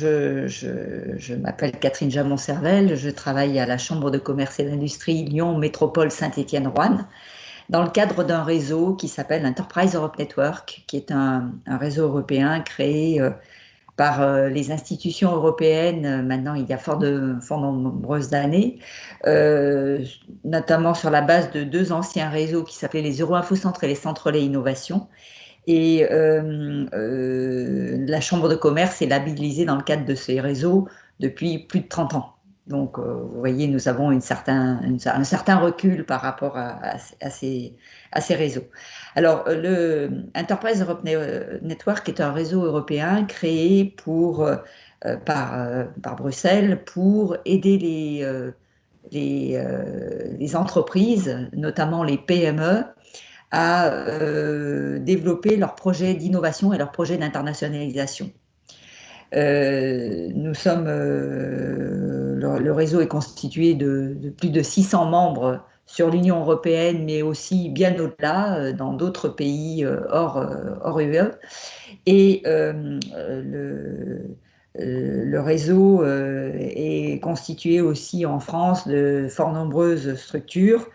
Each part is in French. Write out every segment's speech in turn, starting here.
je, m'appelle Catherine Jamon-Cervelle, je travaille à la Chambre de commerce et d'industrie Lyon Métropole Saint-Étienne-Rouen dans le cadre d'un réseau qui s'appelle Enterprise Europe Network, qui est un, réseau européen créé euh, par euh, les institutions européennes, euh, maintenant il y a fort de fort nombreuses années, notamment sur la base de deux anciens réseaux qui s'appelaient les Euro-Info-Centres et les Centres Relais Innovation, et euh, euh, la Chambre de commerce est labellisée dans le cadre de ces réseaux depuis plus de 30 ans. Donc, euh, vous voyez, nous avons un certain recul par rapport à, ces, réseaux. Alors, le Enterprise Europe Network est un réseau européen créé par, Bruxelles pour aider les, entreprises, notamment les PME, à euh, développer leurs projets d'innovation et leurs projets d'internationalisation. Euh, nous sommes, euh, le, réseau est constitué de, plus de 600 membres sur l'Union européenne, mais aussi bien au-delà, dans d'autres pays hors, hors UE. Et le, le, réseau est constitué aussi en France de fort nombreuses structures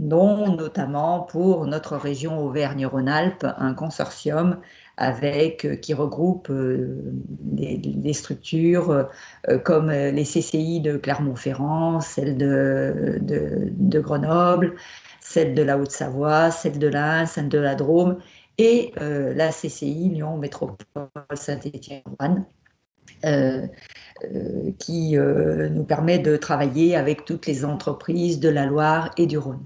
dont notamment pour notre région Auvergne-Rhône-Alpes, un consortium avec, euh, qui regroupe euh, des, structures euh, comme les CCI de Clermont-Ferrand, celle de, Grenoble, celle de la Haute-Savoie, celle de l'Ain, celle de la Drôme et la CCI Lyon Métropole Saint-Étienne-Rouen. qui nous permet de travailler avec toutes les entreprises de la Loire et du Rhône.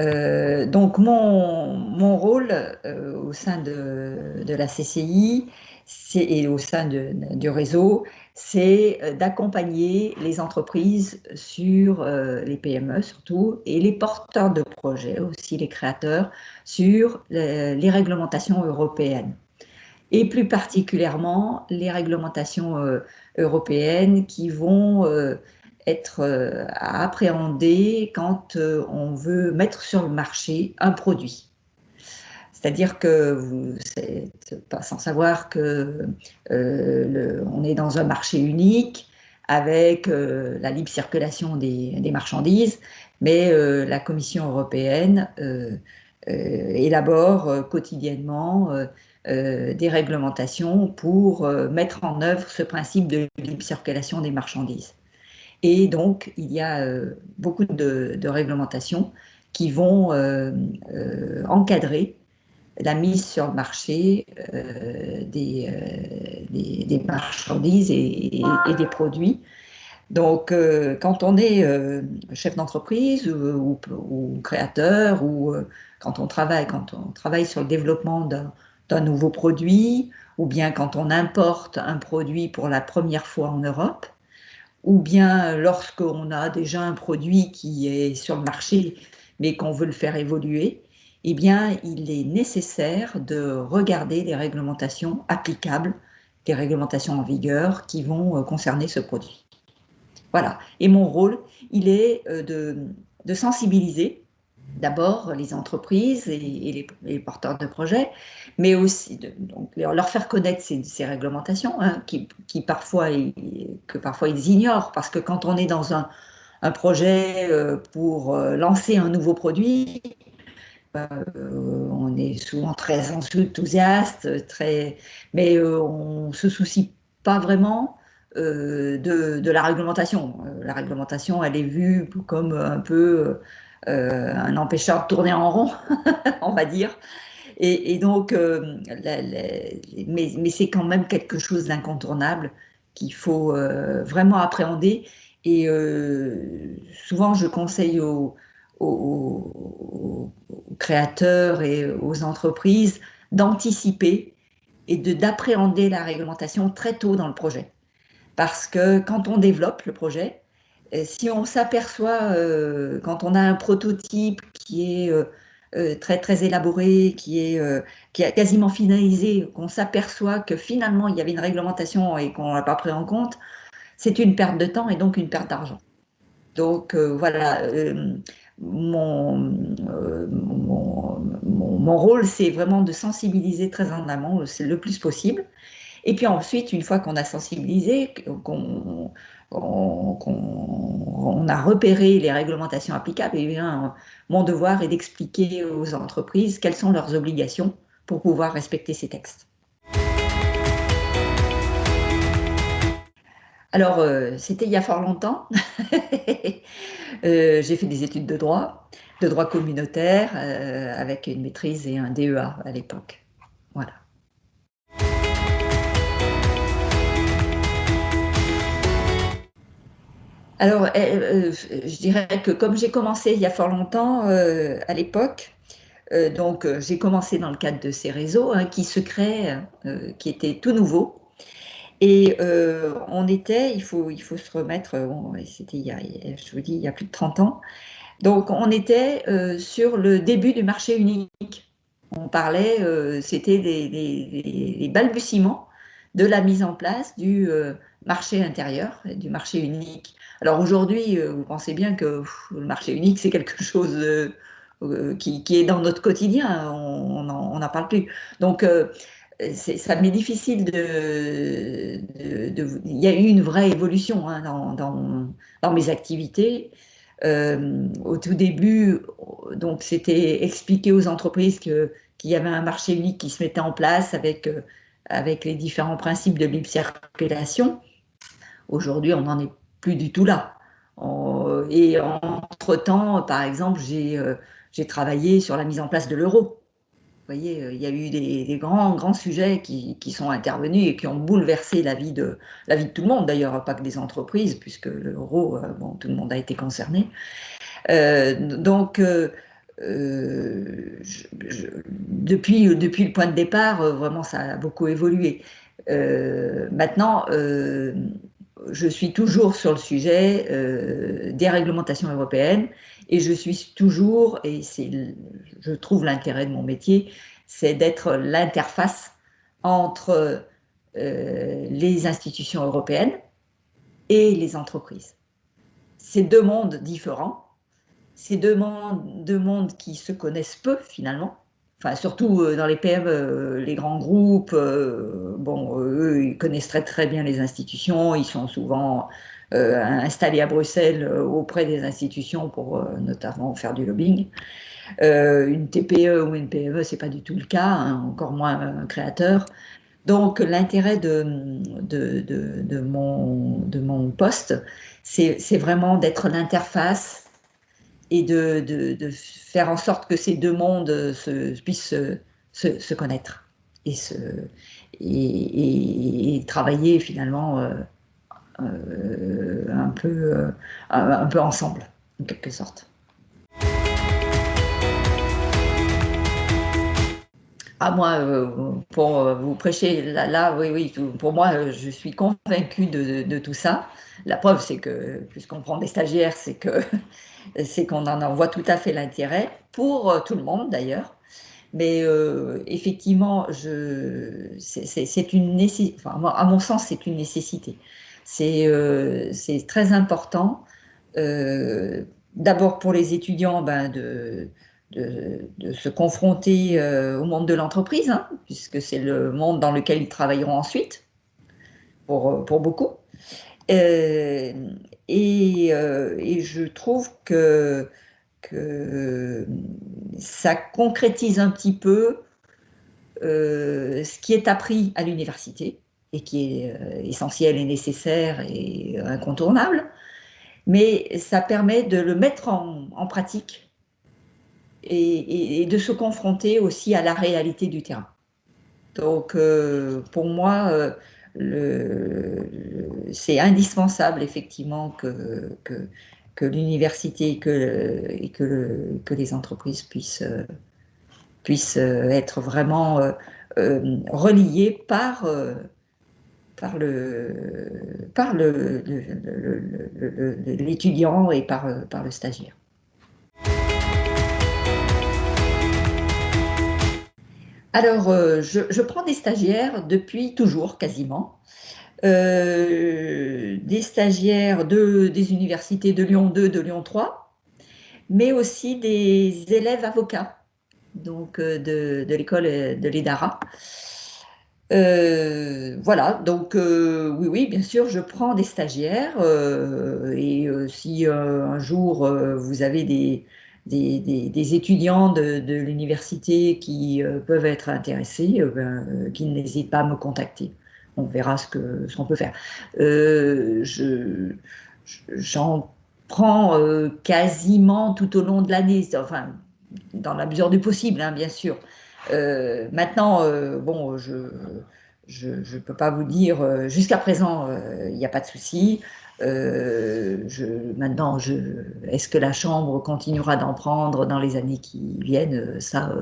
Euh, donc mon, mon rôle euh, au sein de, de la CCI et au sein du réseau, c'est euh, d'accompagner les entreprises sur les PME surtout et les porteurs de projets aussi les créateurs sur les réglementations européennes. Et plus particulièrement les réglementations européennes qui vont être euh, à quand euh, on veut mettre sur le marché un produit. C'est-à-dire que vous pas sans savoir que euh, on est dans un marché unique avec la libre circulation des, marchandises, mais la Commission européenne élabore quotidiennement des réglementations pour mettre en œuvre ce principe de libre circulation des marchandises. Et donc, il y a euh, beaucoup de, réglementations qui vont euh, euh, encadrer la mise sur le marché des, marchandises et, des produits. Donc, quand on est chef d'entreprise ou, ou, créateur, ou quand on travaille, quand on travaille sur le développement d'un nouveau produit, ou bien quand on importe un produit pour la première fois en Europe, ou bien lorsqu'on a déjà un produit qui est sur le marché, mais qu'on veut le faire évoluer, eh bien, il est nécessaire de regarder les réglementations applicables, les réglementations en vigueur qui vont euh, concerner ce produit. Voilà. Et mon rôle, il est euh, de, de sensibiliser d'abord les entreprises et, les, porteurs de projets, mais aussi donc, leur faire connaître ces, réglementations hein, qui, parfois, que parfois ils ignorent, parce que quand on est dans un, projet euh, pour euh, lancer un nouveau produit, euh, on est souvent très enthousiaste, très, mais on ne se soucie pas vraiment de, la réglementation. La réglementation, elle est vue comme un peu un empêcheur de tourner en rond, on va dire. Et, donc, euh, mais, c'est quand même quelque chose d'incontournable qu'il faut euh, vraiment appréhender. Et souvent, je conseille aux, créateurs et aux entreprises d'anticiper et d'appréhender la réglementation très tôt dans le projet. Parce que quand on développe le projet, si on s'aperçoit, euh, quand on a un prototype qui est euh, euh, très, très élaboré, qui est, qui est quasiment finalisé, qu'on s'aperçoit que finalement il y avait une réglementation et qu'on ne l'a pas pris en compte, c'est une perte de temps et donc une perte d'argent. Donc voilà, mon, mon, mon, rôle, c'est vraiment de sensibiliser très en amont, le plus possible, Et puis ensuite, une fois qu'on a sensibilisé, qu'on a repéré les réglementations applicables, et bien, mon devoir est d'expliquer aux entreprises quelles sont leurs obligations pour pouvoir respecter ces textes. Alors, euh, c'était il y a fort longtemps. Euh, j'ai fait des études de droit, de droit communautaire, euh, avec une maîtrise et un DEA à l'époque. Voilà. Alors, je dirais que comme j'ai commencé il y a fort longtemps, à l'époque, donc j'ai commencé dans le cadre de ces réseaux hein, qui se créent, qui étaient tout nouveaux, et euh, on était, il faut, il faut se remettre, c'était il y a, je vous dis, il y a plus de 30 ans. Donc, on était euh, sur le début du marché unique. On parlait, euh, c'était les, balbutiements de la mise en place du marché intérieur, du marché unique. Alors aujourd'hui, vous pensez bien que le marché unique, c'est quelque chose qui, est dans notre quotidien, on n'en parle plus. Donc, ça m'est difficile de, Il y a eu une vraie évolution hein, dans, mes activités. Euh, au tout début, donc c'était expliquer aux entreprises qu'il y avait un marché unique qui se mettait en place avec, euh, avec les différents principes de libre circulation. Aujourd'hui, on n'en est plus du tout là. et entre-temps, par exemple, euh, j'ai travaillé sur la mise en place de l'euro. Vous voyez, euh, il y a eu des, grands, grands sujets qui, sont intervenus et qui ont bouleversé la vie de, la vie de tout le monde, d'ailleurs, pas que des entreprises, puisque l'euro, euh, bon, tout le monde a été concerné. Euh, donc, depuis, depuis le point de départ, vraiment, ça a beaucoup évolué. maintenant, je suis toujours sur le sujet des réglementations européennes et je suis toujours, et je trouve l'intérêt de mon métier, c'est d'être l'interface entre euh, les institutions européennes et les entreprises. C'est deux mondes différents, c'est deux mondes qui se connaissent peu finalement, enfin surtout euh, dans les PME, euh, les grands groupes, bon, eux, ils connaissent très très bien les institutions, ils sont souvent euh, installés à Bruxelles euh, auprès des institutions pour euh, notamment faire du lobbying. une TPE ou une PME, ce n'est pas du tout le cas, hein, encore moins un créateur. Donc l'intérêt de, de, de, mon, de mon poste, c'est vraiment d'être l'interface et de, faire en sorte que ces deux mondes se, puissent se, connaître et, se, et, travailler finalement euh, un, peu, euh, un peu ensemble, en quelque sorte. Ah, moi, euh, pour vous prêcher là, oui, oui, pour moi, je suis convaincue de, tout ça. La preuve, c'est que, puisqu'on prend des stagiaires, c'est c'est qu'on en voit tout à fait l'intérêt, pour tout le monde d'ailleurs. Mais effectivement, c'est une nécessité, à mon sens, c'est une nécessité. Euh, c'est très important, euh, d'abord pour les étudiants, ben de, de, se confronter euh, au monde de l'entreprise, hein, puisque c'est le monde dans lequel ils travailleront ensuite, pour, pour beaucoup. et, et, je trouve que, que ça concrétise un petit peu ce qui est appris à l'université et qui est euh, essentiel et nécessaire et incontournable, mais ça permet de le mettre en, pratique et, de se confronter aussi à la réalité du terrain. Donc, euh, pour moi, euh, c'est indispensable, effectivement, que, l'université et, que, les entreprises puissent, puissent être vraiment reliées par l'étudiant et par le stagiaire. Alors, euh, je, prends des stagiaires depuis toujours, quasiment. Euh, des stagiaires de, des universités de Lyon 2, de Lyon 3, mais aussi des élèves avocats, donc euh, de, l'école de l'EDARA. Voilà, donc oui, oui, bien sûr, je prends des stagiaires et si un jour vous avez des, des, étudiants de, l'université qui peuvent être intéressés, ben, qu'ils n'hésitent pas à me contacter. On verra ce qu'on peut faire. J'en prends quasiment tout au long de l'année, enfin, dans la mesure du possible, hein, bien sûr. Euh, maintenant, euh, bon, je ne peux pas vous dire, euh, jusqu'à présent, il n'y a pas de souci. Maintenant, est-ce que la Chambre continuera d'en prendre dans les années qui viennent? Ça,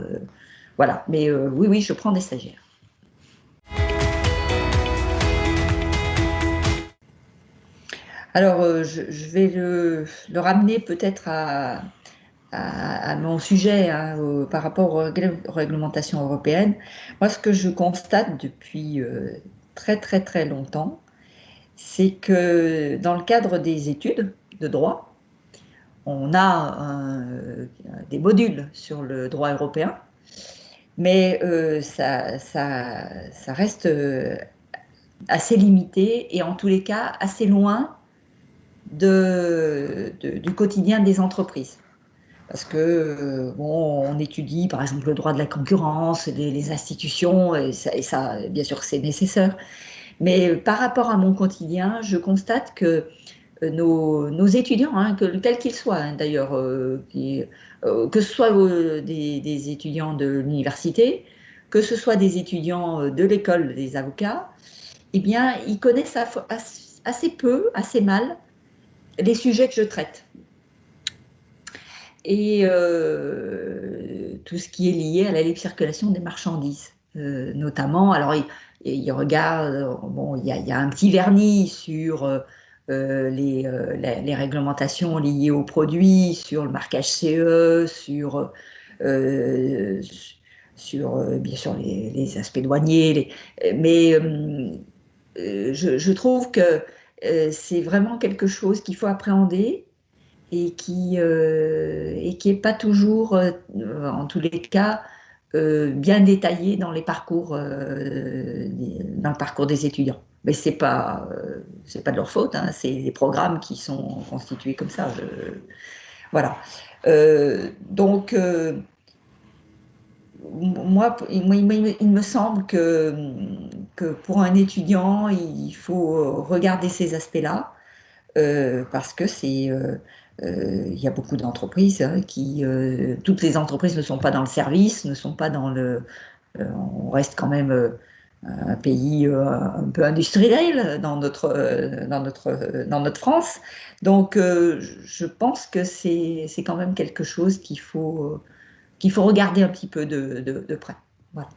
voilà. Mais oui, oui, je prends des stagiaires. Alors, je, vais le ramener peut-être à, mon sujet hein, par rapport aux réglementations européennes, moi ce que je constate depuis euh, très très très longtemps, c'est que dans le cadre des études de droit, on a des modules sur le droit européen, mais euh, ça, reste euh, assez limité et en tous les cas assez loin du quotidien des entreprises parce que euh, bon, on étudie par exemple le droit de la concurrence, les, institutions, et ça, bien sûr c'est nécessaire. Mais par rapport à mon quotidien, je constate que euh, nos, étudiants, hein, qu'ils soient hein, d'ailleurs, euh, que ce soit des, étudiants de l'université, que ce soit des étudiants de l'école des avocats, eh bien, ils connaissent assez peu, assez mal les sujets que je traite et euh, tout ce qui est lié à la libre circulation des marchandises, euh, notamment. Alors, il, regarde, bon, il y, a, un petit vernis sur euh, les, les, réglementations liées aux produits, sur le marquage CE, sur, bien sûr les, aspects douaniers, mais je, trouve que c'est vraiment quelque chose qu'il faut appréhender et qui euh, et qui est pas toujours, euh, en tous les cas, euh, bien détaillé dans les parcours, dans le parcours des étudiants. Mais c'est pas c'est pas de leur faute, hein, c'est des programmes qui sont constitués comme ça. voilà. donc moi, il, me semble que, que pour un étudiant, il faut regarder ces aspects-là, parce que c'est euh, il y a beaucoup d'entreprises hein, qui, euh, toutes les entreprises ne sont pas dans le service, ne sont pas dans le, euh, on reste quand même un pays un peu industriel dans notre, dans notre, dans notre France. Donc, je pense que c'est quand même quelque chose qu'il faut, qu'il faut regarder un petit peu de, de, de près. Voilà.